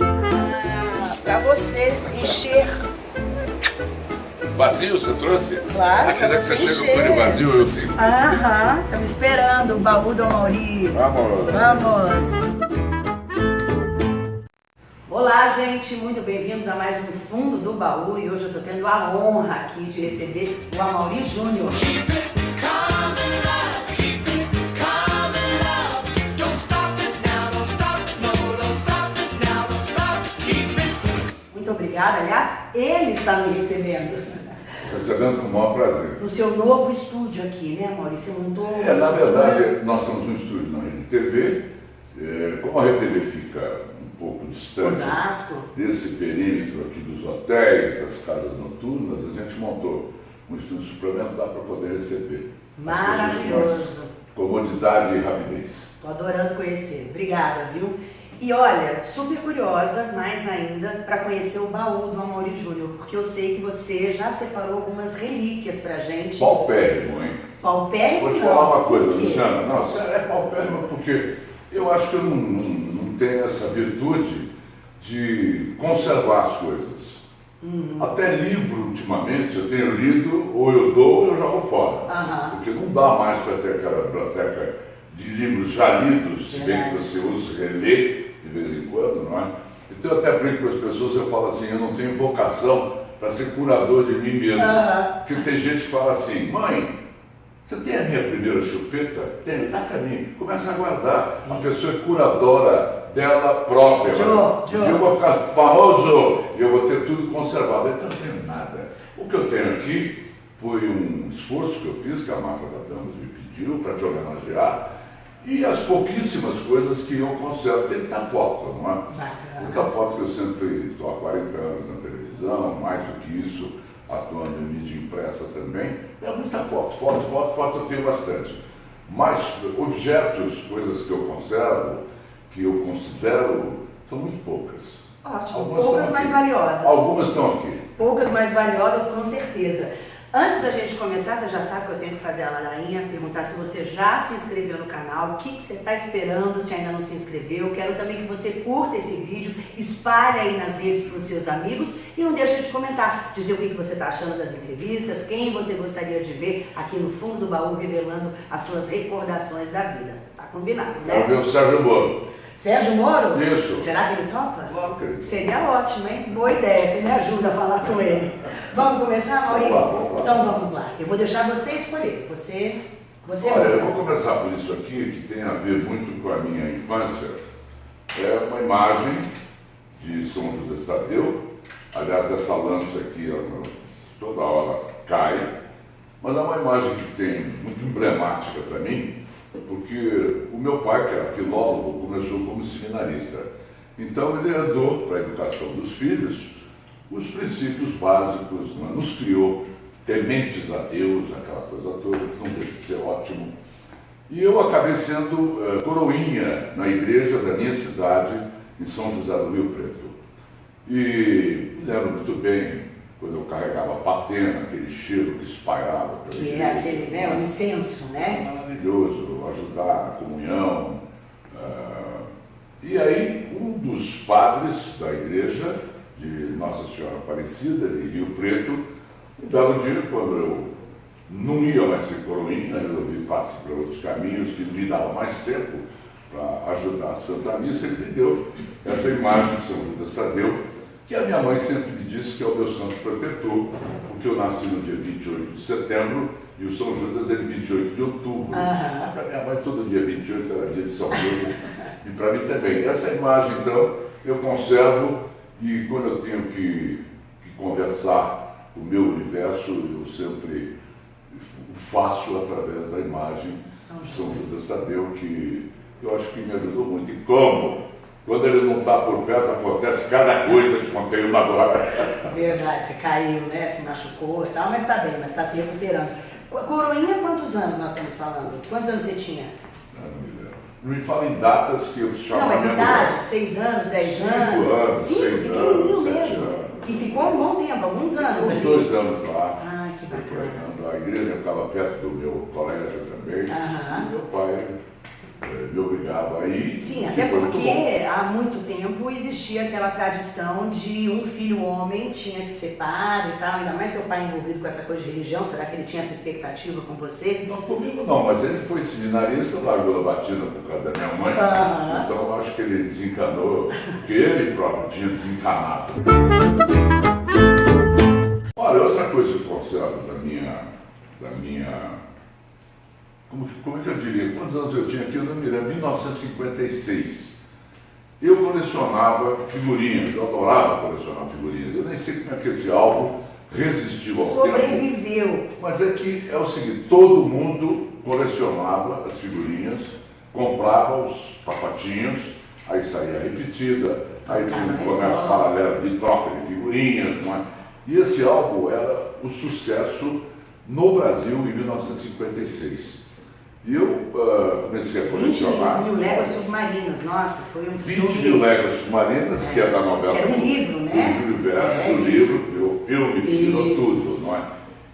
Ah, pra você encher. Vazio você trouxe? Claro, Ah, pra dizer que você chega com ele vazio, eu tenho. Aham, estamos esperando o baú do Mauri. Vamos. Vamos! Olá, gente, muito bem-vindos a mais um Fundo do Baú e hoje eu estou tendo a honra aqui de receber o Amaury Júnior. Obrigada, aliás, ele está me recebendo Recebendo com o maior prazer. no seu novo estúdio aqui, né, Amaury? Você montou um É, na verdade, nós temos um estúdio na RedeTV. É, como a RedeTV fica um pouco distante Osasco. desse perímetro aqui dos hotéis, das casas noturnas, a gente montou um estúdio suplementar para poder receber Maravilhoso. comodidade e rapidez. Tô adorando conhecer. Obrigada, viu? E olha, super curiosa, mais ainda, para conhecer o baú do Amaury Júnior, porque eu sei que você já separou algumas relíquias pra gente. Paupérrimo, hein? Paupérrimo Vou te falar uma coisa? Luciana. Não, é paupérrimo porque eu acho que eu não, não, não tenho essa virtude de conservar as coisas. Uhum. Até livro, ultimamente, eu tenho lido, ou eu dou ou eu jogo fora. Porque não dá mais para ter aquela biblioteca de livros já lidos, se bem que você usa relê de vez em quando, não é? Então eu até brinco com as pessoas, eu falo assim, eu não tenho vocação para ser curador de mim mesmo. Aham. Porque tem gente que fala assim, mãe, você tem a minha primeira chupeta? Tenho, tá para mim. Começa a guardar. A pessoa é curadora dela própria. Joe, Joe. E eu vou ficar famoso e eu vou ter tudo conservado. Então eu não tenho nada. O que eu tenho aqui foi um esforço que eu fiz, que a Massa da Damas me pediu para te homenagear. E as pouquíssimas coisas que eu conservo. Tem muita foto, não é? Bacana. Muita foto que eu sempre estou há 40 anos na televisão, mais do que isso, atuando em mídia impressa também. É muita foto, foto, foto, foto eu tenho bastante. Mas objetos, coisas que eu conservo, que eu considero, são muito poucas. Ótimo. Algumas Poucas mais valiosas. Algumas estão aqui. Poucas mais valiosas, com certeza. Antes da gente começar, você já sabe que eu tenho que fazer a ladainha, perguntar se você já se inscreveu no canal, o que, que você está esperando se ainda não se inscreveu. Quero também que você curta esse vídeo, espalhe aí nas redes para os seus amigos e não deixe de comentar, dizer o que, que você está achando das entrevistas, quem você gostaria de ver aqui no fundo do baú, revelando as suas recordações da vida. Tá combinado, Quero ver né? o Sérgio Moro. Sérgio Moro? Isso. Será que ele topa? Claro que ele. Seria ótimo, hein? Boa ideia, você me ajuda a falar com ele. Vamos começar, Maurício? Vamos lá, vamos lá. Então vamos lá. Eu vou deixar você escolher. Você. Você Olha, eu manda. vou começar por isso aqui, que tem a ver muito com a minha infância. É uma imagem de São Judas Tadeu. Aliás, essa lança aqui, ela, toda hora cai. Mas é uma imagem que tem muito emblemática para mim, porque o meu pai, que era filólogo, começou como seminarista. Então ele herdou para a educação dos filhos os princípios básicos, não é? nos criou tementes a Deus, aquela coisa toda, que não deixa de ser ótimo. E eu acabei sendo eh, coroinha na igreja da minha cidade, em São José do Rio Preto. E lembro muito bem quando eu carregava a patena, aquele cheiro que espalhava. Que é aquele, né? O incenso, né? maravilhoso, ajudar na comunhão. ah, e aí, um dos padres da igreja de Nossa Senhora Aparecida, de Rio Preto, um belo dia, quando eu não ia mais ser coroinha, eu resolvi partir para outros caminhos que me dava mais tempo para ajudar a Santa Missa, ele me deu essa imagem de São Judas Tadeu, que a minha mãe sempre me disse que é o meu santo protetor, porque eu nasci no dia 28 de setembro e o São Judas é de 28 de outubro. Aham. Para minha mãe, todo dia 28 era dia de São Judas, e para mim também. Essa imagem, então, eu conservo e quando eu tenho que, que conversar o meu universo, eu sempre o faço através da imagem São de São Judas. Judas Tadeu, que eu acho que me ajudou muito. E como? Quando ele não está por perto, acontece cada coisa, te contei uma agora. Verdade, você caiu, né? Se machucou e tal, mas tá bem, mas tá se recuperando. Co- Coroinha, quantos anos nós estamos falando? Quantos anos você tinha? Não, não me lembro. Não me fala em datas que eu Não, chamo mas minha idade, mulher. seis anos, dez Cinco anos? anos, Cinco, seis pequenininho anos, sete mesmo. anos. E ficou um bom tempo, alguns anos Uns dois anos lá. Ah, que bacana. A igreja ficava perto do meu colégio também. Aham. E meu pai me obrigava a ir. Sim, até porque há muito tempo existia aquela tradição de um filho homem tinha que ser padre e tal, ainda mais seu pai envolvido com essa coisa de religião, será que ele tinha essa expectativa com você? Não, comigo não, mas ele foi seminarista, largou a batida por causa da minha mãe, ah. então eu acho que ele desencanou, porque ele próprio tinha desencanado. Olha, outra coisa que eu conservo da minha, da minha como, como é que eu diria, quantos anos eu tinha aqui, eu não me lembro, 1956. Eu colecionava figurinhas, eu adorava colecionar figurinhas. Eu nem sei como é que esse álbum resistiu ao Sobreviveu. tempo. Mas é que é o seguinte, todo mundo colecionava as figurinhas, comprava os papatinhos, aí saía repetida, aí tinha um comércio paralelo de troca de figurinhas. É? E esse álbum era o sucesso no Brasil em 1956. E eu uh, comecei a colecionar. 20 mil léguas submarinas, nossa, foi um 20 filme. 20 mil léguas submarinas, é. que é da novela. Que era um livro, né? Do Júlio Verne, é, do livro, virou filme, que virou tudo, não é?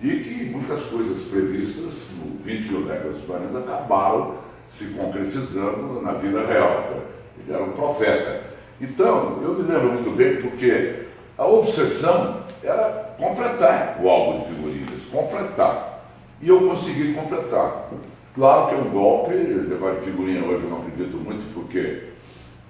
E que muitas coisas previstas no 20 mil léguas submarinas acabaram se concretizando na vida real. Ele era um profeta. Então, eu me lembro muito bem porque a obsessão era completar o álbum de figurinhas, completar. E eu consegui completar. Claro que é um golpe, levar de figurinha hoje eu não acredito muito, porque.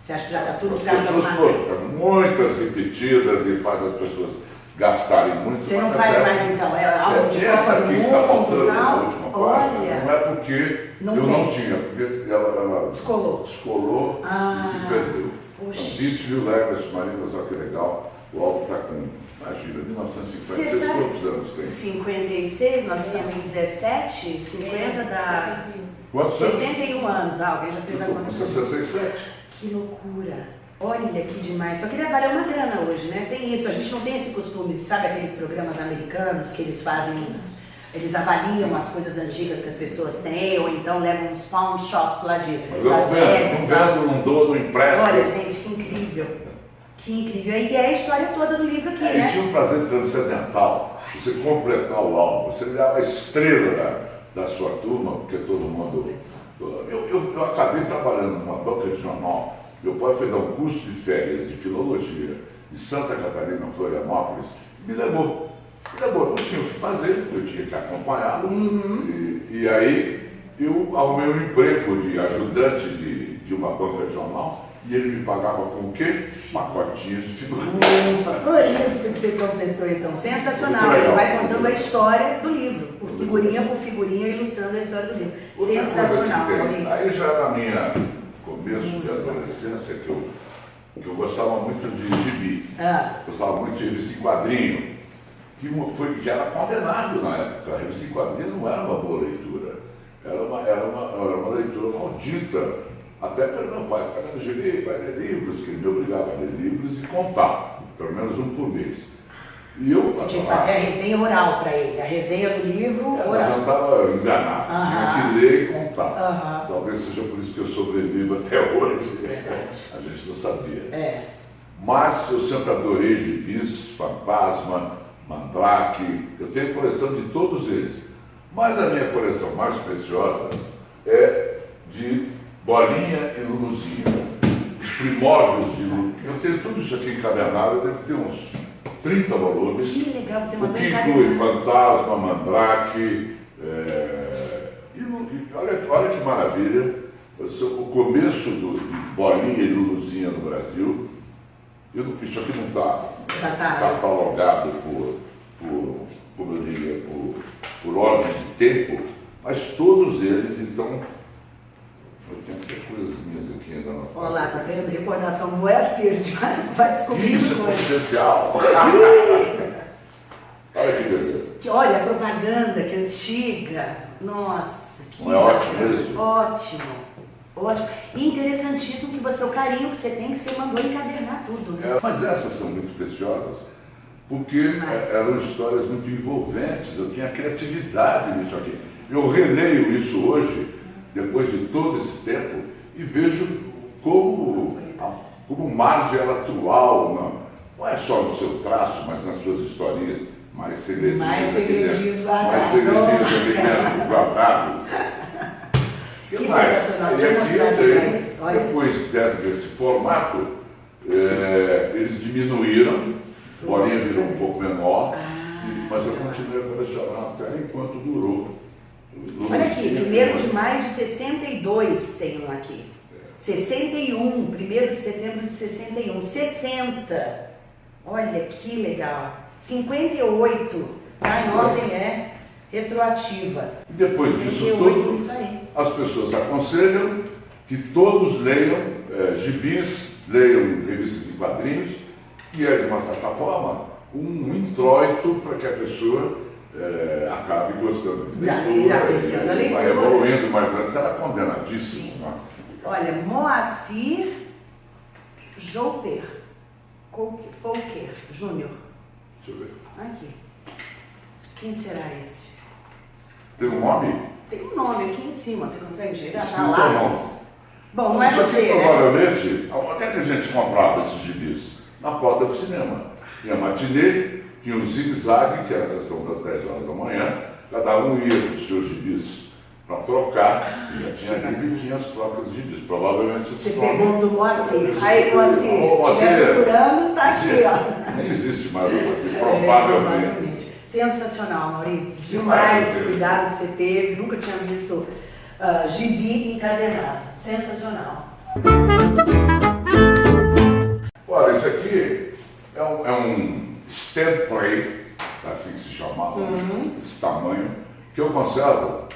Você acha que já está tudo As pessoas colocam muitas repetidas e faz as pessoas gastarem muito. Você não faz mais então? É algo é, de Essa aqui que está faltando na última página, não é porque não eu tem. não tinha, porque ela, ela descolou, descolou ah, e se perdeu. Poxa. Então, 20 mil léguas submarinas, olha que legal. O álbum está com Imagina, 1956, sabe, quantos anos tem? 56, nós estamos em 17, 50 da. Quantos 61 anos, ah, alguém já fez a conta. 67. Que loucura! Olha que demais. Só que deve valer uma grana hoje, né? Tem isso. A gente não tem esse costume, sabe aqueles programas americanos que eles fazem os. Eles avaliam as coisas antigas que as pessoas têm, ou então levam uns pawn shops lá de Mas eu Las Vegas. Não vendo, não dou, não empresto. Olha, gente, que incrível. Que incrível. E é a história toda do livro aqui, é, né? E tinha um prazer transcendental. Você completar o álbum, você virar a estrela da, da sua turma, porque todo mundo. Eu, eu, eu acabei trabalhando numa banca de jornal. Meu pai foi dar um curso de férias de filologia em Santa Catarina, Florianópolis, me levou. Me levou, não tinha o que fazer, eu tinha que acompanhá-lo. Uhum. E, e aí eu arrumei um emprego de ajudante de, de uma banca de jornal e ele me pagava com o quê? Pacotinhos de figurinha. Por isso que você completou então. Sensacional. Ele vai contando a história do livro, por figurinha por figurinha, ilustrando a história do livro. Outra Sensacional. Aí já na minha começo de adolescência que eu, que eu gostava muito de gibi. Ah. Gostava muito de revista em quadrinho. Que, foi, que era condenado na época. A revista em quadrinho não era uma boa leitura. Era uma, era uma, era uma leitura maldita até pelo meu pai, ficar lendo gibi, vai ler livros, que ele me obrigava a ler livros e contar, pelo menos um por mês. E eu, Você tinha que fazer a resenha oral para ele, a resenha do livro é, oral. Eu estava enganado, uh -huh. tinha que ler e contar. Uh -huh. Talvez seja por isso que eu sobrevivo até hoje. a gente não sabia. É. Mas eu sempre adorei gibis, fantasma, mandrake, eu tenho coleção de todos eles. Mas a minha coleção mais preciosa é de Bolinha e Luluzinha. Os primórdios de Lulu. Eu tenho tudo isso aqui encadernado, deve ter uns 30 volumes. Que legal, você O que inclui Fantasma, Mandrake. É, e, e, olha, olha que maravilha. O começo do, de Bolinha e Luluzinha no Brasil. Eu, isso aqui não está catalogado por, por, como eu diria, por, por ordem de tempo, mas todos eles, então, eu tenho minhas aqui ainda na Olha lá, tá vendo? Recordação não é a gente vai, descobrir Isso é potencial. olha que beleza. Que, olha, a propaganda, que antiga. Nossa, que Não é ótimo mesmo? Ótimo. Ótimo. E interessantíssimo que você, o carinho que você tem, que você mandou encadernar tudo, né? É, mas essas são muito preciosas, porque eram histórias muito envolventes, eu tinha criatividade nisso aqui. Eu releio isso hoje depois de todo esse tempo, e vejo como, como margem ela atual, não, não é só no seu traço, mas nas suas historinhas mais segredinhas. Mais segredinhos guardados. Mais segredinhos aqui guardados. Que, que eu mostrar aqui. Olha. Depois desse formato, é, eles diminuíram, bolinha virou um pouco menor, ah, mas eu continuei a colecionar até enquanto durou. Olha aqui, 1 de maio de 62 tem um aqui. 61, 1 de setembro de 61. 60. Olha que legal. 58. Tá em ordem, é retroativa. E depois disso tudo, as pessoas aconselham que todos leiam é, gibis, leiam revistas de quadrinhos, que é, de uma certa forma, um introito para que a pessoa é, acabe gostando de leitura. apreciando a leitura. Vai evoluindo mais antes, era condenadíssimo. Né? Olha, Moacir Jouper Folker Júnior. Deixa eu ver. Aqui. Quem será esse? Tem um nome? Tem um nome aqui em cima, você consegue chegar? Tá lá. Bom, não é Isso você, aqui, né? provavelmente, onde é que a gente comprava esses gibis? Na porta do cinema. Tinha matinê, tinha um zigue-zague, que era a sessão das 10 horas da manhã, cada um ia com os seus gibis para trocar, já tinha ali tinha as trocas de gibis. Provavelmente Você pegou do Moacir. Aí, Moacir, se estiver procurando, está aqui, ó. Nem existe mais o Moacir, é, provavelmente. Sensacional, Mauri. Demais o cuidado que você teve. Nunca tinha visto uh, gibi encadernado. Sensacional. Olha, isso aqui é um, é um stand play, assim que se chamava, uhum. esse tamanho, que eu conservo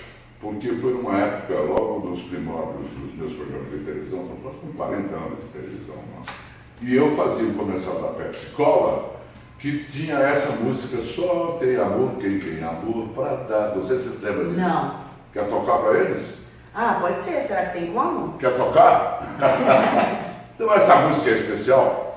porque foi numa época, logo dos primórdios dos meus programas de televisão, com 40 anos de televisão, né? e eu fazia um comercial da Pepsi Cola, que tinha essa música Só tem amor quem tem amor para dar. Não sei se vocês lembram disso. Não. Quer tocar para eles? Ah, pode ser. Será que tem como? Quer tocar? então essa música é especial.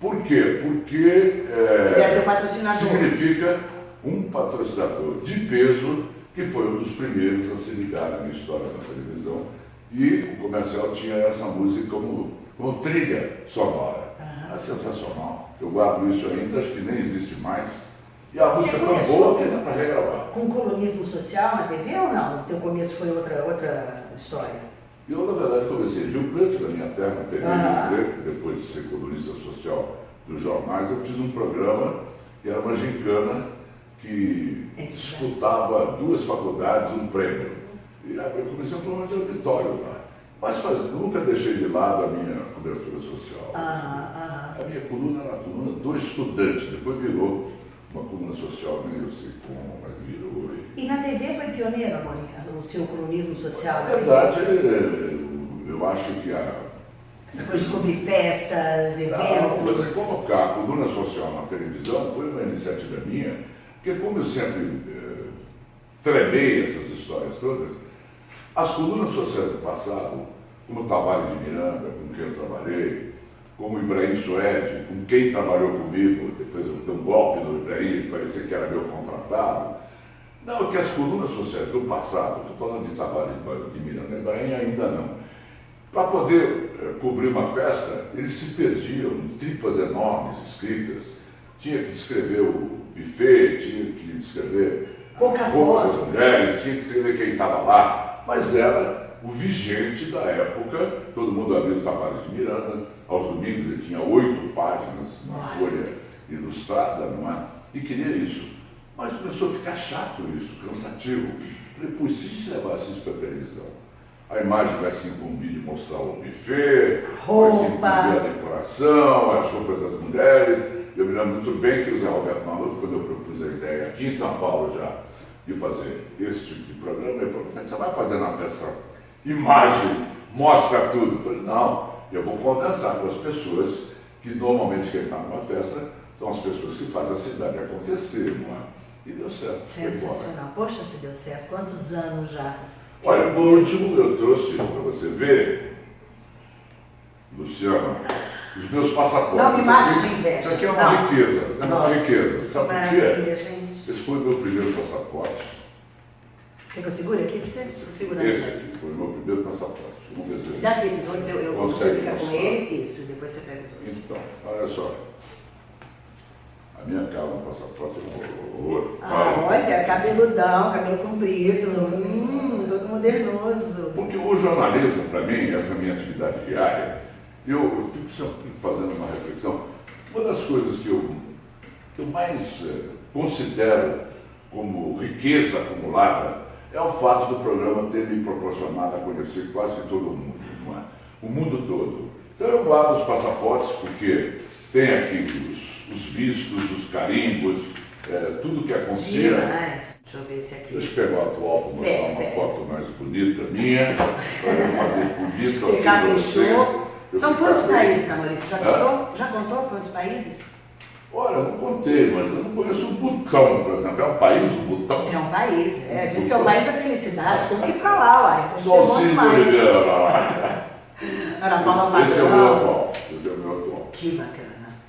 Por quê? Porque é, patrocinador. significa um patrocinador de peso que foi um dos primeiros a se ligar na história da televisão. E o comercial tinha essa música como, como trilha sonora. Uhum. É sensacional. Eu guardo isso ainda, acho que nem existe mais. E a música é tão boa que dá para regravar. Com colonismo social na TV ou não? O teu começo foi outra, outra história? Eu, na verdade, comecei em Rio Preto, na minha terra, TV uhum. Rio Preto, depois de ser colunista social dos jornais, eu fiz um programa que era uma gincana que é disputava duas faculdades, um prêmio. E eu comecei um programa de auditório lá. Mas faz, nunca deixei de lado a minha cobertura social. Ah, ah. A minha coluna era a coluna do estudante, depois virou uma coluna social, nem eu sei como, mas virou. E, e na TV foi pioneiro, Mônica, o seu colunismo social? Na verdade, eu, acho que a. Essa coisa de cobrir festas, eventos. Não, você colocar a coluna social na televisão foi uma iniciativa minha, porque como eu sempre eh, tremei essas histórias todas, as colunas sociais do passado, como Tavares de Miranda, com quem eu trabalhei, como Ibrahim Suede, com quem trabalhou comigo, depois eu dei um golpe no Ibrahim, parecia que era meu contratado. Não, que as colunas sociais do passado, estou falando de Tavares de Miranda, Ibrahim ainda não. Para poder eh, cobrir uma festa, eles se perdiam em tripas enormes escritas. Tinha que descrever o buffet, tinha que descrever Pouca a roupa das mulheres, tinha que escrever quem estava lá mas era o vigente da época. Todo mundo abriu o Tavares de Miranda, aos domingos ele tinha oito páginas na folha ilustrada, não é? E queria isso. Mas começou a ficar chato isso, cansativo. Falei, pô, se a gente levasse isso para a televisão, a imagem vai se incumbir de mostrar o buffet, Roupa. vai se incumbir a decoração, as roupas das mulheres. Eu me lembro muito bem que o Zé Roberto Maluf, quando eu propus a ideia aqui em São Paulo já, de fazer esse tipo de programa, ele falou, você vai fazer na peça imagem, mostra tudo. Eu falei, não, eu vou conversar com as pessoas que normalmente quem está numa festa são as pessoas que fazem a cidade acontecer, não é? E deu certo. Sensacional. Poxa, se deu certo. Quantos anos já? Olha, por último, eu trouxe para você ver, Luciano, os meus passaportes. Não me mate de inveja. Isso aqui é uma não. riqueza, é uma riqueza. Sabe por quê? Esse foi o meu primeiro passaporte. Quer que eu segure aqui para você? Segura Esse aqui foi o meu primeiro passaporte. Vamos ver se Dá aqui esses outros, eu, eu você fica com ele, isso, depois você pega os outros. Então, olha só. A minha cara no passaporte é um horror. Ah, olha, cabeludão, cabelo comprido, hum, todo modernoso. Porque o jornalismo, para mim, essa minha atividade diária, eu, eu, fico sempre fazendo uma reflexão. Uma das coisas que eu, que eu mais eh, considero como riqueza acumulada é o fato do programa ter me proporcionado a conhecer quase todo mundo, é? o mundo todo. Então eu guardo os passaportes porque tem aqui os, os vistos, os carimbos, é, tudo que acontecia. Demais. Deixa eu ver esse aqui. Deixa eu pegar o atual para mostrar uma pera. foto mais bonita minha, para eu fazer bonito Você já você. Eu São quantos feliz. países, Amaurício? Já contou? Já contou quantos países? Olha, eu não contei, mas eu não conheço o Butão, por exemplo. É um país, o Butão? É um país, é. Diz que é o país da felicidade. Tem que ir pra lá, uai. Monte Solcínio mais. Oliveira lá. Ana Paula Esse, é o meu atual. Esse é o meu atual. Que bacana.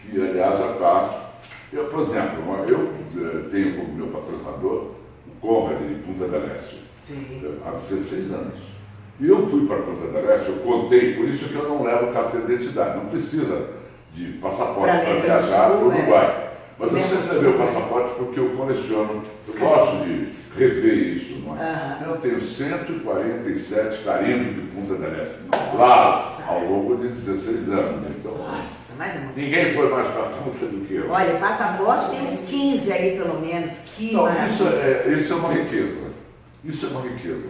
Que, aliás, já está. Eu, por exemplo, eu eh, tenho como meu patrocinador o Conrad de Punta del Este. Sim. há 16 anos. E eu fui para Punta del Este, eu contei, por isso que eu não levo carteira de identidade. Não precisa de passaporte para viajar para o é. Uruguai. Mas eu sempre levei o é. passaporte porque eu coleciono, eu gosto de rever isso. Não é? Eu tenho 147 carimbos de Punta del Este, lá ao longo de 16 anos. Então, Nossa, mas é muito. ninguém foi mais para Punta do que eu. Olha, passaporte tem uns 15 aí, pelo menos. Que Então, isso é, isso é uma riqueza. Isso é uma riqueza.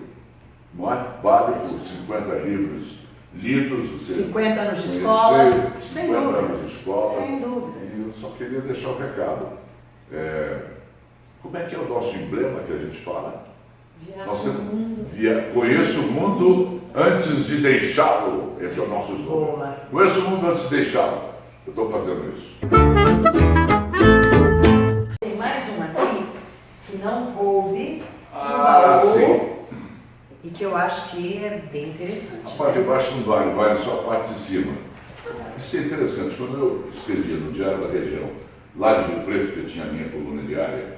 Não é? Vale por 50 livros lidos, você 50 anos de escola. Sem 50 dúvida. anos de escola. Sem dúvida. E eu só queria deixar o recado. É, como é que é o nosso emblema que a gente fala? Via, conheço o mundo antes de deixá-lo. Esse é o nosso slogan. Conheço o mundo antes de deixá-lo. Eu estou fazendo isso. Tem mais uma aqui que não coube Ah, baú sim. e que eu acho que é bem interessante. A parte de baixo não vale, vale só a parte de cima. Isso é interessante. Quando eu escrevia no Diário da Região, lá de Rio Preto, que eu tinha a minha coluna diária,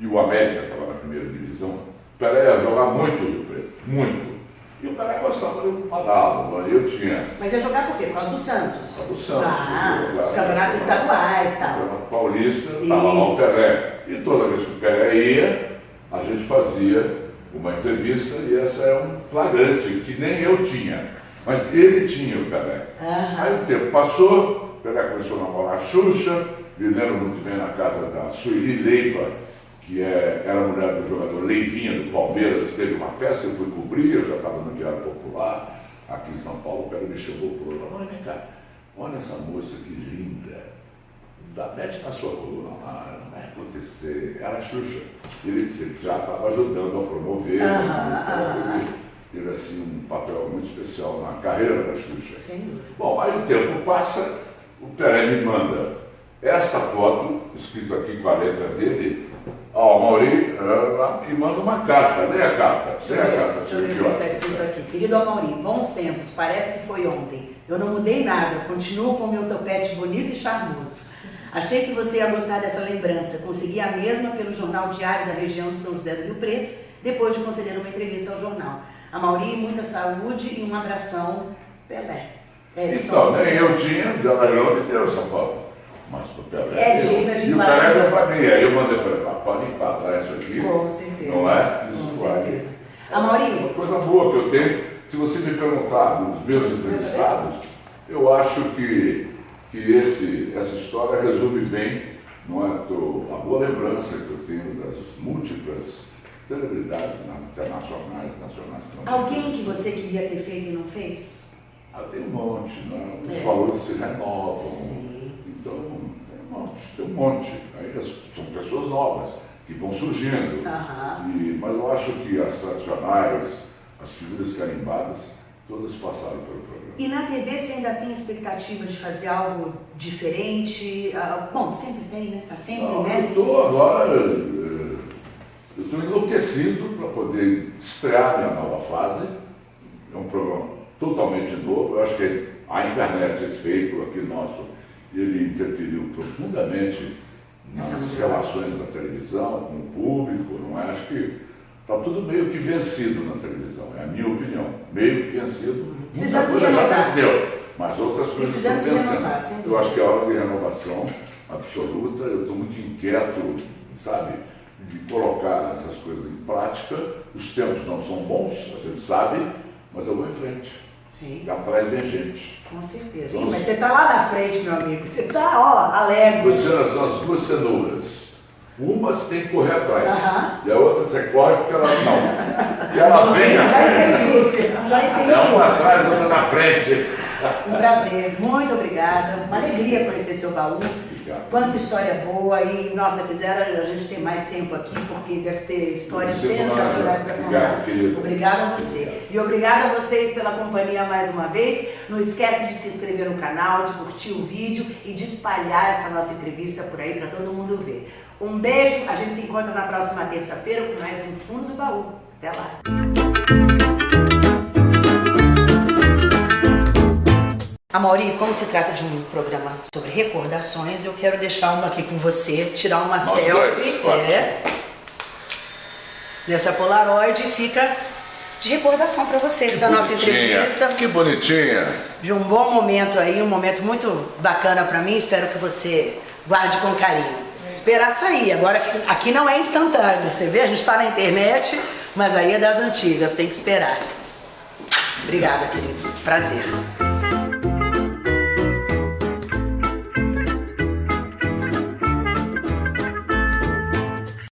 e o América estava na primeira divisão, Pelé ia jogar muito Rio Preto, muito. E o Pelé gostava de uma dala, eu tinha Mas ia jogar por quê? Por causa do Santos. Só do Santos. Ah, os campeonatos estaduais e tal. Paulista, estava lá o. Pelé. E toda vez que o Pelé ia, a gente fazia uma entrevista e essa é um flagrante que nem eu tinha. Mas ele tinha o Pelé. Aham. Aí o tempo passou, o Pelé começou a namorar a Xuxa, me lembro muito bem na casa da Sueli Leiva, que é, era a mulher do jogador Leivinha do Palmeiras, teve uma festa, eu fui cobrir, eu já estava no Diário Popular, aqui em São Paulo, o Pelé me chamou e falou, "Mamãe, vem cá, olha essa moça que linda, dá, mete na sua coluna lá, não vai acontecer, era a Xuxa. Ele, ele já estava ajudando a promover, Aham, né? Então, aham. teve, teve assim, um papel muito especial na carreira da Xuxa. Dúvida. Bom, aí o tempo passa, o Pelé me manda esta foto, escrito aqui com a letra dele, ao Mauri, eh, e manda uma carta. Lê a carta. Lê eu a carta. deixa eu ver o que está escrito aqui. Querido Amaury, bons tempos, parece que foi ontem. Eu não mudei nada, continuo com meu topete bonito e charmoso. Achei que você ia gostar dessa lembrança. Consegui a mesma pelo jornal diário da região de São José do Rio Preto, depois de conceder uma entrevista ao jornal. Amaury, muita saúde e um abração, Pelé. É isso. Então, nem eu tinha, de Alagrão me deu essa foto. Mas o Pelé. É digna de E o enquadrar. Pelé deu para mim. Aí eu mandei para ele, "Ah, pode enquadrar isso aqui. Com certeza. Não é? Isso Com vai. certeza. Uma Amaury, coisa boa que eu tenho, se você me perguntar dos meus entrevistados, eu acho que, que esse, essa história resume bem não é, do- a boa lembrança que eu tenho das múltiplas celebridades nas- internacionais, nacionais. também. alguém que você queria ter feito e não fez? Ah, tem um monte, né? os É. valores se renovam. Sim. Então, tem um monte, tem um monte. Aí são pessoas novas que vão surgindo. Aham. E- mas eu acho que as tradicionais, as figuras carimbadas, todas passaram pelo programa. E na TV você ainda tem expectativa de fazer algo diferente? Ah, bom, sempre tem, né? Tá sempre, Não, eu né? estou agora, eh, eu estou enlouquecido para poder estrear minha nova fase. É um programa totalmente novo. Eu acho que a internet, esse veículo aqui nosso, ele interferiu profundamente nas relações da televisão, com o público, não é? Acho que está tudo meio que vencido na televisão, é a minha opinião. Meio que vencido. Muita Precisamos coisa já venceu, mas outras coisas estão vencendo. Eu acho que é hora de renovação absoluta. Eu estou muito inquieto, sabe, de colocar essas coisas em prática. Os tempos não são bons, a gente sabe, mas eu vou em frente. Sim. Atrás vem gente. Com certeza. Então, Sim, mas você está lá na frente, meu amigo. Você está, ó, alegre. Luciana, são as duas cenouras. Uma você tem que correr atrás. Aham. E a outra você corre porque ela não. E ela vem atrás. já entendi. É uma atrás, outra na frente. Um prazer, muito obrigada. Uma alegria conhecer seu baú. Obrigado. Quanta história boa e, nossa, quiser a gente ter mais tempo aqui, porque deve ter histórias sensacionais para Obrigado, contar. querido. Obrigada a você. E obrigada a vocês pela companhia mais uma vez. Não esquece de se inscrever no canal, de curtir o vídeo e de espalhar essa nossa entrevista por aí para todo mundo ver. Um beijo, a gente se encontra na próxima terça-feira com mais um Fundo do Baú. Até lá. Amauri, como se trata de um programa sobre recordações, eu quero deixar uma aqui com você, tirar uma Nós selfie. dois. É. Nessa Polaroid fica de recordação para você da nossa entrevista. Que bonitinha. De um bom momento aí, um momento muito bacana para mim. Espero que você guarde com carinho. Esperar sair. Agora aqui- aqui não é instantâneo. Você vê, a gente está na internet, mas aí é das antigas, tem que esperar. Obrigada, querido. Prazer.